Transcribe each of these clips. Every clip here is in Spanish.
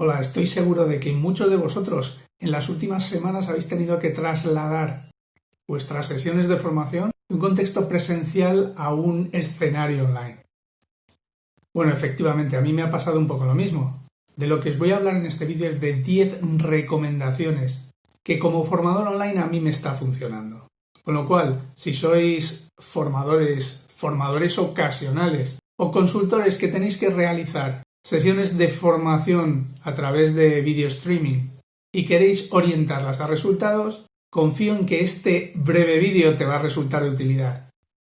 Hola, estoy seguro de que muchos de vosotros en las últimas semanas habéis tenido que trasladar vuestras sesiones de formación de un contexto presencial a un escenario online. Bueno, efectivamente, a mí me ha pasado un poco lo mismo. De lo que os voy a hablar en este vídeo es de 10 recomendaciones que como formador online a mí me está funcionando. Con lo cual, si sois formadores, formadores ocasionales o consultores que tenéis que realizar sesiones de formación a través de video streaming y queréis orientarlas a resultados, confío en que este breve vídeo te va a resultar de utilidad.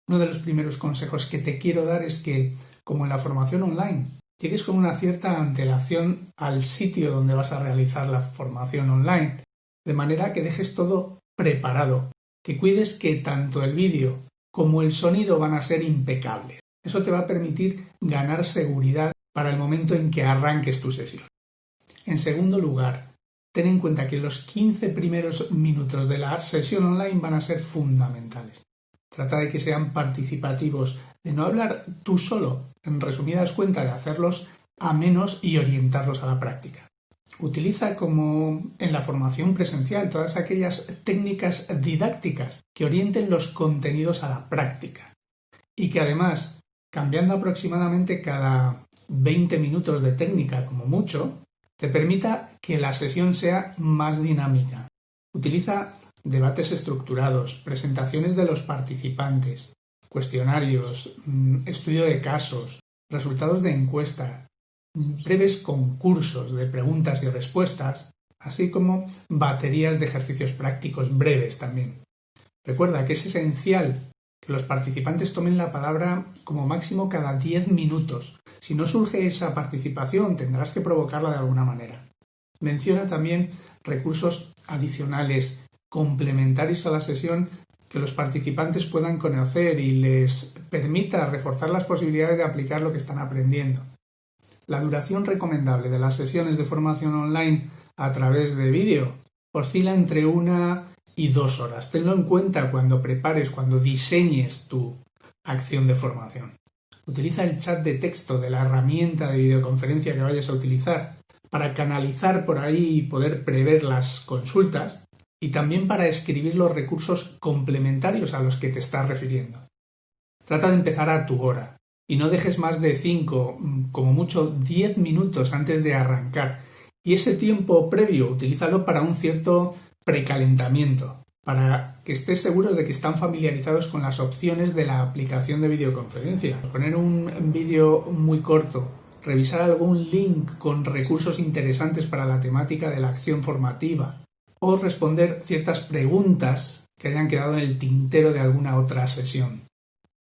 Uno de los primeros consejos que te quiero dar es que, como en la formación online, llegues con una cierta antelación al sitio donde vas a realizar la formación online, de manera que dejes todo preparado, que cuides que tanto el vídeo como el sonido van a ser impecables. Eso te va a permitir ganar seguridad para el momento en que arranques tu sesión. En segundo lugar, ten en cuenta que los 15 primeros minutos de la sesión online van a ser fundamentales. Trata de que sean participativos, de no hablar tú solo, en resumidas cuentas, de hacerlos a menos y orientarlos a la práctica. Utiliza como en la formación presencial todas aquellas técnicas didácticas que orienten los contenidos a la práctica y que además, cambiando aproximadamente cada 20 minutos de técnica como mucho, te permita que la sesión sea más dinámica. Utiliza debates estructurados, presentaciones de los participantes, cuestionarios, mm, estudio de casos, resultados de encuesta, breves concursos de preguntas y respuestas, así como baterías de ejercicios prácticos breves también. Recuerda que es esencial los participantes tomen la palabra como máximo cada 10 minutos si no surge esa participación, tendrás que provocarla de alguna manera. Menciona también recursos adicionales, complementarios a la sesión que los participantes puedan conocer y les permita reforzar las posibilidades de aplicar lo que están aprendiendo. La duración recomendable de las sesiones de formación online a través de vídeo oscila entre una y dos horas. Tenlo en cuenta cuando prepares, cuando diseñes tu acción de formación. Utiliza el chat de texto de la herramienta de videoconferencia que vayas a utilizar para canalizar por ahí y poder prever las consultas y también para escribir los recursos complementarios a los que te estás refiriendo. Trata de empezar a tu hora y no dejes más de 5, como mucho 10 minutos antes de arrancar y ese tiempo previo utilízalo para un cierto precalentamiento para que estés seguro de que están familiarizados con las opciones de la aplicación de videoconferencia. Poner un vídeo muy corto, revisar algún link con recursos interesantes para la temática de la acción formativa o responder ciertas preguntas que hayan quedado en el tintero de alguna otra sesión.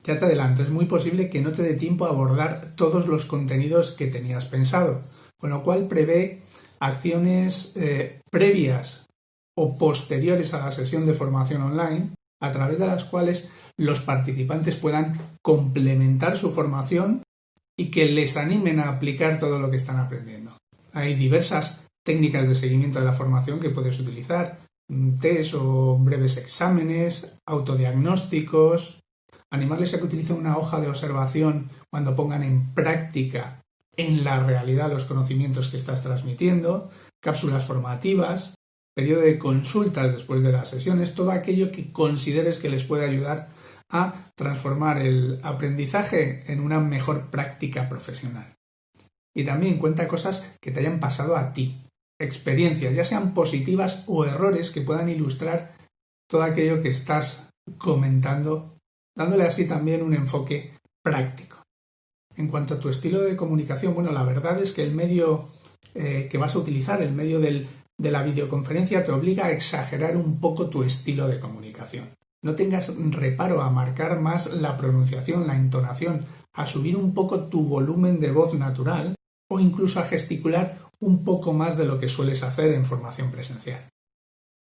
Ya te adelanto, es muy posible que no te dé tiempo a abordar todos los contenidos que tenías pensado, con lo cual prevé acciones eh, previas o posteriores a la sesión de formación online, a través de las cuales los participantes puedan complementar su formación y que les animen a aplicar todo lo que están aprendiendo. Hay diversas técnicas de seguimiento de la formación que puedes utilizar, mm, test o breves exámenes, autodiagnósticos, animarles a que utilicen una hoja de observación cuando pongan en práctica en la realidad los conocimientos que estás transmitiendo, cápsulas formativas, periodo de consultas después de las sesiones, todo aquello que consideres que les puede ayudar a transformar el aprendizaje en una mejor práctica profesional. Y también cuenta cosas que te hayan pasado a ti, experiencias, ya sean positivas o errores que puedan ilustrar todo aquello que estás comentando, dándole así también un enfoque práctico. En cuanto a tu estilo de comunicación, bueno, la verdad es que el medio eh, que vas a utilizar, el medio del de la videoconferencia te obliga a exagerar un poco tu estilo de comunicación. No tengas reparo a marcar más la pronunciación, la entonación, a subir un poco tu volumen de voz natural o incluso a gesticular un poco más de lo que sueles hacer en formación presencial.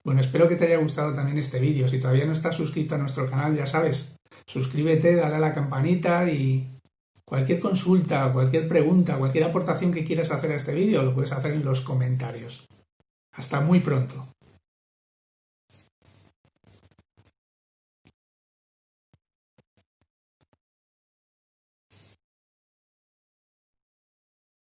Bueno, espero que te haya gustado también este vídeo. Si todavía no estás suscrito a nuestro canal, ya sabes, suscríbete, dale a la campanita y cualquier consulta, cualquier pregunta, cualquier aportación que quieras hacer a este vídeo lo puedes hacer en los comentarios. Hasta muy pronto.